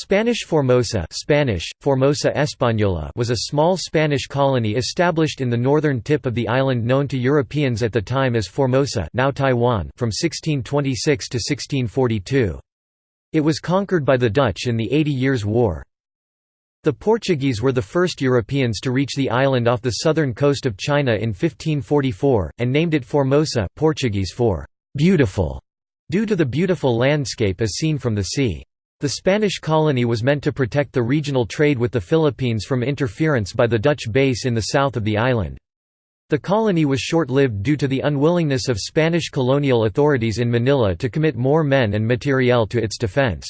Spanish Formosa Spanish, Formosa Española was a small Spanish colony established in the northern tip of the island known to Europeans at the time as Formosa now Taiwan from 1626 to 1642. It was conquered by the Dutch in the Eighty Years' War. The Portuguese were the first Europeans to reach the island off the southern coast of China in 1544, and named it Formosa Portuguese for «beautiful», due to the beautiful landscape as seen from the sea. The Spanish colony was meant to protect the regional trade with the Philippines from interference by the Dutch base in the south of the island. The colony was short-lived due to the unwillingness of Spanish colonial authorities in Manila to commit more men and materiel to its defense.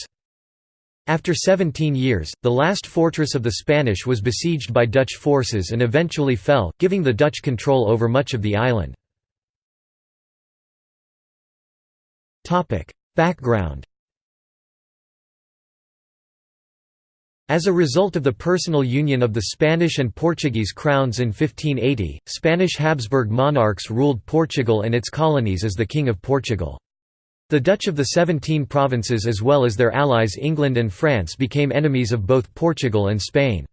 After 17 years, the last fortress of the Spanish was besieged by Dutch forces and eventually fell, giving the Dutch control over much of the island. Background As a result of the personal union of the Spanish and Portuguese crowns in 1580, Spanish Habsburg monarchs ruled Portugal and its colonies as the King of Portugal. The Dutch of the Seventeen Provinces as well as their allies England and France became enemies of both Portugal and Spain.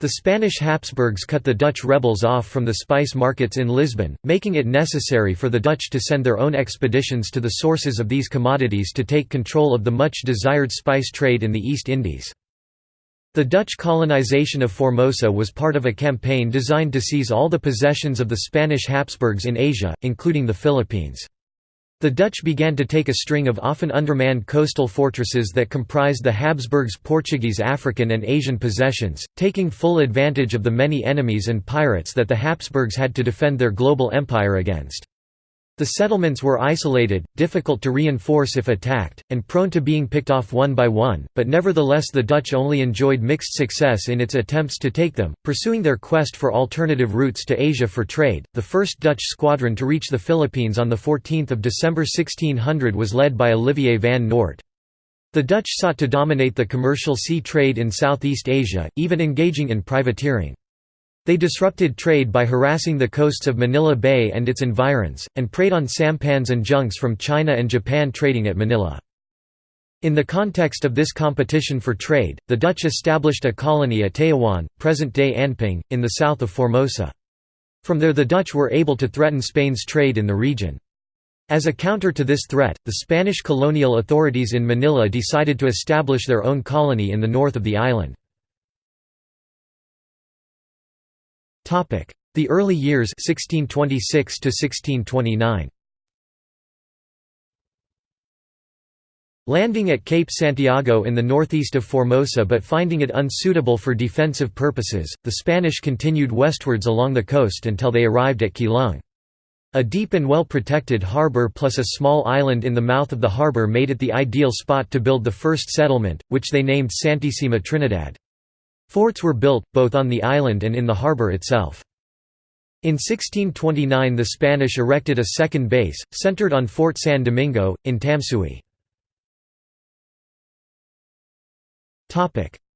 The Spanish Habsburgs cut the Dutch rebels off from the spice markets in Lisbon, making it necessary for the Dutch to send their own expeditions to the sources of these commodities to take control of the much desired spice trade in the East Indies. The Dutch colonization of Formosa was part of a campaign designed to seize all the possessions of the Spanish Habsburgs in Asia, including the Philippines. The Dutch began to take a string of often undermanned coastal fortresses that comprised the Habsburgs' Portuguese African and Asian possessions, taking full advantage of the many enemies and pirates that the Habsburgs had to defend their global empire against. The settlements were isolated, difficult to reinforce if attacked, and prone to being picked off one by one, but nevertheless the Dutch only enjoyed mixed success in its attempts to take them, pursuing their quest for alternative routes to Asia for trade. The first Dutch squadron to reach the Philippines on 14 December 1600 was led by Olivier van Noort. The Dutch sought to dominate the commercial sea trade in Southeast Asia, even engaging in privateering. They disrupted trade by harassing the coasts of Manila Bay and its environs, and preyed on sampans and junks from China and Japan trading at Manila. In the context of this competition for trade, the Dutch established a colony at Taiwan, present-day Anping, in the south of Formosa. From there the Dutch were able to threaten Spain's trade in the region. As a counter to this threat, the Spanish colonial authorities in Manila decided to establish their own colony in the north of the island. The early years 1626 to 1629. Landing at Cape Santiago in the northeast of Formosa but finding it unsuitable for defensive purposes, the Spanish continued westwards along the coast until they arrived at Keelung. A deep and well-protected harbour plus a small island in the mouth of the harbour made it the ideal spot to build the first settlement, which they named Santissima Trinidad. Forts were built, both on the island and in the harbour itself. In 1629 the Spanish erected a second base, centered on Fort San Domingo, in Tamsui.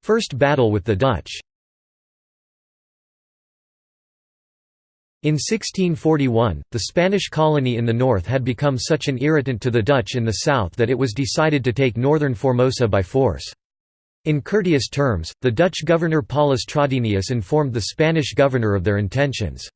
First battle with the Dutch In 1641, the Spanish colony in the north had become such an irritant to the Dutch in the south that it was decided to take northern Formosa by force. In courteous terms, the Dutch governor Paulus Traudenius informed the Spanish governor of their intentions.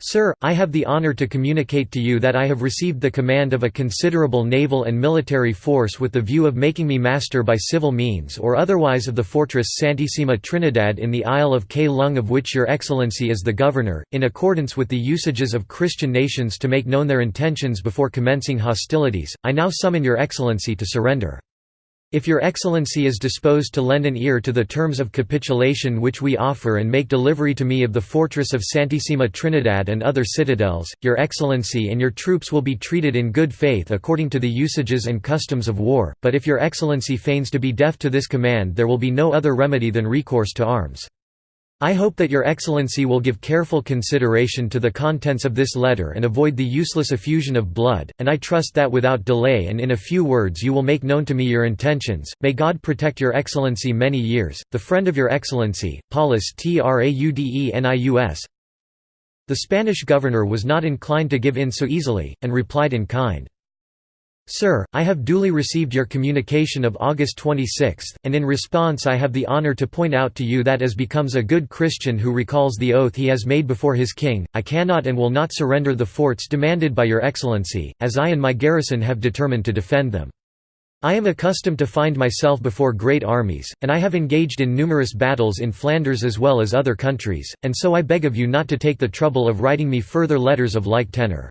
Sir, I have the honor to communicate to you that I have received the command of a considerable naval and military force with the view of making me master by civil means or otherwise of the fortress Santissima Trinidad in the Isle of Keelung of which your excellency is the governor, in accordance with the usages of Christian nations to make known their intentions before commencing hostilities, I now summon your excellency to surrender. If your excellency is disposed to lend an ear to the terms of capitulation which we offer and make delivery to me of the fortress of Santissima Trinidad and other citadels, your excellency and your troops will be treated in good faith according to the usages and customs of war, but if your excellency feigns to be deaf to this command there will be no other remedy than recourse to arms. I hope that your excellency will give careful consideration to the contents of this letter and avoid the useless effusion of blood, and I trust that without delay and in a few words you will make known to me your intentions. May God protect your excellency many years. The friend of your excellency, Paulus Traudenius. The Spanish governor was not inclined to give in so easily, and replied in kind. Sir, I have duly received your communication of August 26, and in response I have the honor to point out to you that as becomes a good Christian who recalls the oath he has made before his king, I cannot and will not surrender the forts demanded by your excellency, as I and my garrison have determined to defend them. I am accustomed to find myself before great armies, and I have engaged in numerous battles in Flanders as well as other countries, and so I beg of you not to take the trouble of writing me further letters of like tenor.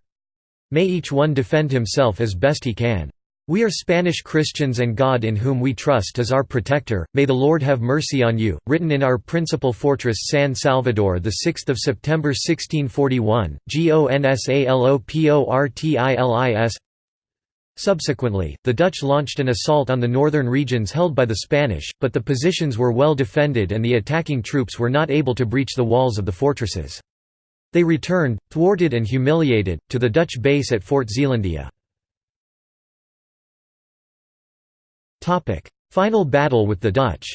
May each one defend himself as best he can. We are Spanish Christians and God in whom we trust is our protector, may the Lord have mercy on you. Written in our principal fortress San Salvador 6 September 1641, GONSALOPORTILIS Subsequently, the Dutch launched an assault on the northern regions held by the Spanish, but the positions were well defended and the attacking troops were not able to breach the walls of the fortresses. They returned, thwarted and humiliated, to the Dutch base at Fort Zeelandia. Final battle with the Dutch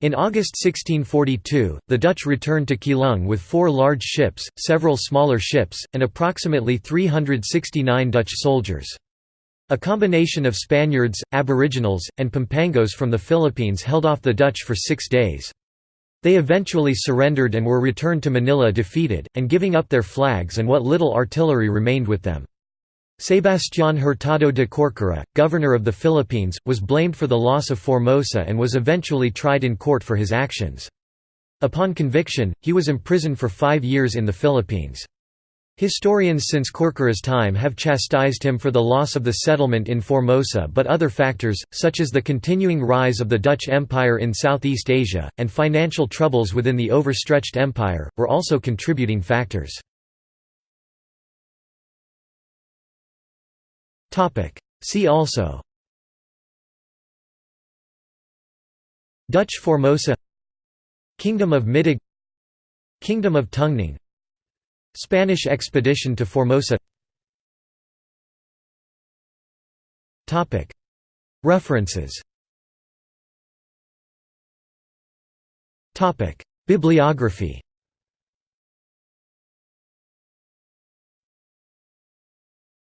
In August 1642, the Dutch returned to Keelung with four large ships, several smaller ships, and approximately 369 Dutch soldiers. A combination of Spaniards, Aboriginals, and Pampangos from the Philippines held off the Dutch for six days. They eventually surrendered and were returned to Manila defeated, and giving up their flags and what little artillery remained with them. Sebastián Hurtado de Corcuera, governor of the Philippines, was blamed for the loss of Formosa and was eventually tried in court for his actions. Upon conviction, he was imprisoned for five years in the Philippines. Historians since Corcuera's time have chastised him for the loss of the settlement in Formosa but other factors, such as the continuing rise of the Dutch Empire in Southeast Asia, and financial troubles within the overstretched empire, were also contributing factors. See also Dutch Formosa Kingdom of Middag Kingdom of Tungning Spanish expedition to Formosa. References. Bibliography